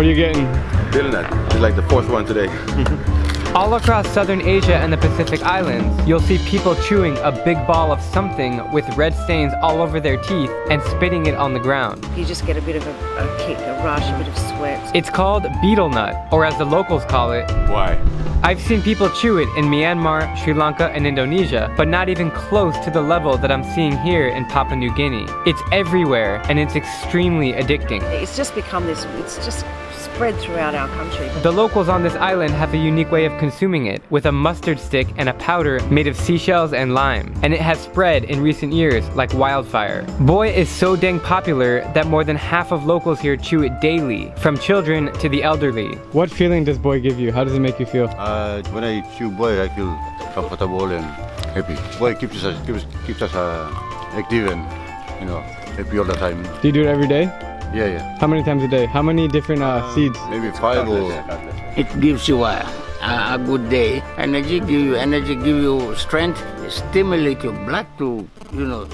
What are you getting? Feeling that. It's like the fourth one today. All across southern Asia and the Pacific Islands, you'll see people chewing a big ball of something with red stains all over their teeth and spitting it on the ground. You just get a bit of a, a kick, a rush, a bit of sweat. It's called betel nut, or as the locals call it, Buai? I've seen people chew it in Myanmar, Sri Lanka, and Indonesia, but not even close to the level that I'm seeing here in Papua New Guinea. It's everywhere, and it's extremely addicting. It's just become this, it's just spread throughout our country. The locals on this island have a unique way of consuming it, with a mustard stick and a powder made of seashells and lime, and it has spread in recent years like wildfire. Buai is so dang popular that more than half of locals here chew it daily, from children to the elderly. What feeling does buai give you? How does it make you feel? Uh, when I chew buai, I feel comfortable and happy. Buai keeps us keeps, keeps us uh, active and you know happy all the time. Do you do it every day? Yeah, yeah. How many times a day? How many different uh, seeds? Maybe five or It gives you a, a, a good day. Energy give you energy, give you strength, stimulate your blood to, you know,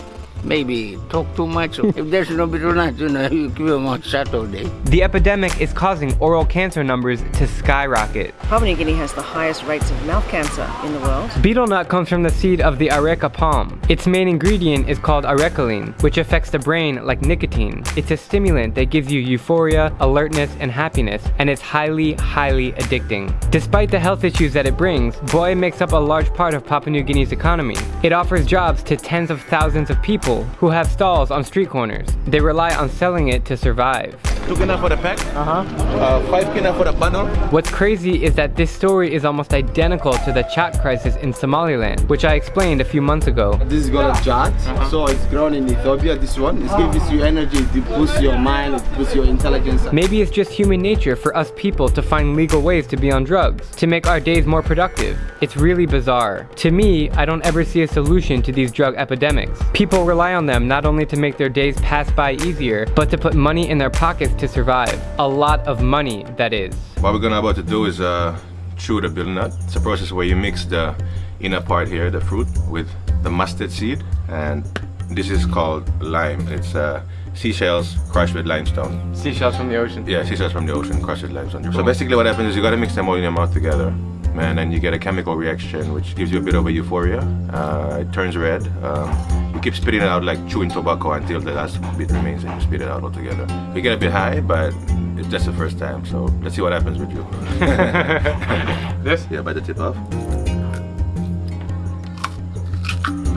maybe talk too much. if there's no betel you know, you give them a shot all day. The epidemic is causing oral cancer numbers to skyrocket. Papua New Guinea has the highest rates of mouth cancer in the world. Betel nut comes from the seed of the areca palm. Its main ingredient is called arecoline, which affects the brain like nicotine. It's a stimulant that gives you euphoria, alertness, and happiness, and it's highly, highly addicting. Despite the health issues that it brings, buai makes up a large part of Papua New Guinea's economy. It offers jobs to tens of thousands of people who have stalls on street corners. They rely on selling it to survive. Two kina for the pack. Uh-huh. Uh, five kina for the bundle. What's crazy is that this story is almost identical to the chat crisis in Somaliland, which I explained a few months ago. This is called chat. So it's grown in Ethiopia. This one it gives you energy, it boosts your mind, it boosts your intelligence. Maybe it's just human nature for us people to find legal ways to be on drugs, to make our days more productive. It's really bizarre. To me, I don't ever see a solution to these drug epidemics. People rely on them not only to make their days pass by easier, but to put money in their pockets to survive. A lot of money, that is. What we're gonna about to do is uh, chew the betel nut. It's a process where you mix the inner part here, the fruit, with the mustard seed, and this is called lime. It's uh, seashells crushed with limestone. Seashells from the ocean. Yeah, seashells from the ocean crushed with limestone. So basically, what happens is you gotta mix them all in your mouth together. And then you get a chemical reaction which gives you a bit of a euphoria. Uh, it turns red. Um, you keep spitting it out like chewing tobacco until the last bit remains and you spit it out altogether. You get a bit high, but it's just the first time. So let's see what happens with you. This? yeah, bite the tip off.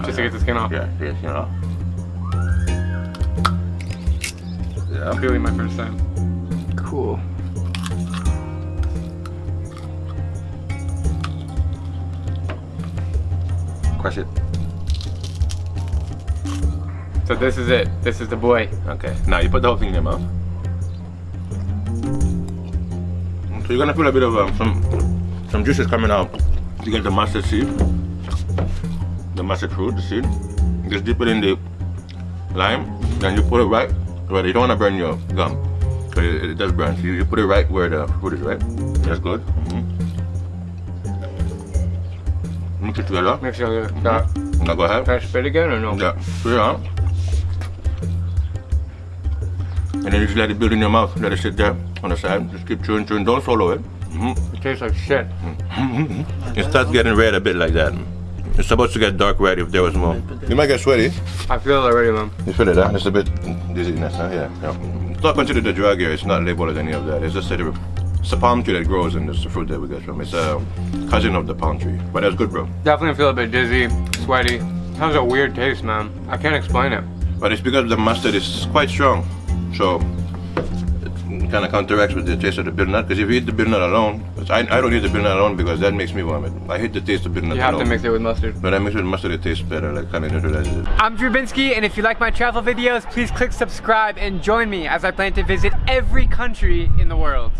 Just to get the skin off. Yeah, yes, you know. Yeah. Really my first time. Cool. Crush it. So this is it. This is the buai. Okay. Now you put the whole thing in your mouth. So you're gonna feel a bit of um, some some juices coming out. You get the mustard seed, the mustard fruit, the seed. Just dip it in the lime, then you put it right where you don't wanna burn your gum. It, it does burn. So you, you put it right where the fruit is, right? That's good. Mix it together. Make sure you got. Now go ahead. Can I spit again or no? Yeah, spit it out. And then you just let it build in your mouth. Let it sit there on the side. Just keep chewing, chewing. Don't swallow it. Mhm. It tastes like shit. It starts getting red a bit like that. It's supposed to get dark red if there was more. You might get sweaty. I feel it already, man. You feel it, huh? It's a bit dizziness, huh? Yeah. yeah. It's not considered a drug here. It's not labeled as any of that. It's just a, it's a palm tree that grows and it's the fruit that we get from. It's a cousin of the palm tree. But that's good, bro. Definitely feel a bit dizzy, sweaty. Has a weird taste, man. I can't explain it. But it's because the mustard is quite strong. So it kind of counteracts with the taste of the betel nut. Because if you eat the betel nut alone, 'cause I, I don't eat the betel nut alone because that makes me vomit. I hate the taste of betel nut You have alone. to mix it with mustard. But I mix it with mustard, it tastes better. Like kind of neutralizes it. I'm Drew Binsky, and if you like my travel videos, please click subscribe and join me as I plan to visit every country in the world.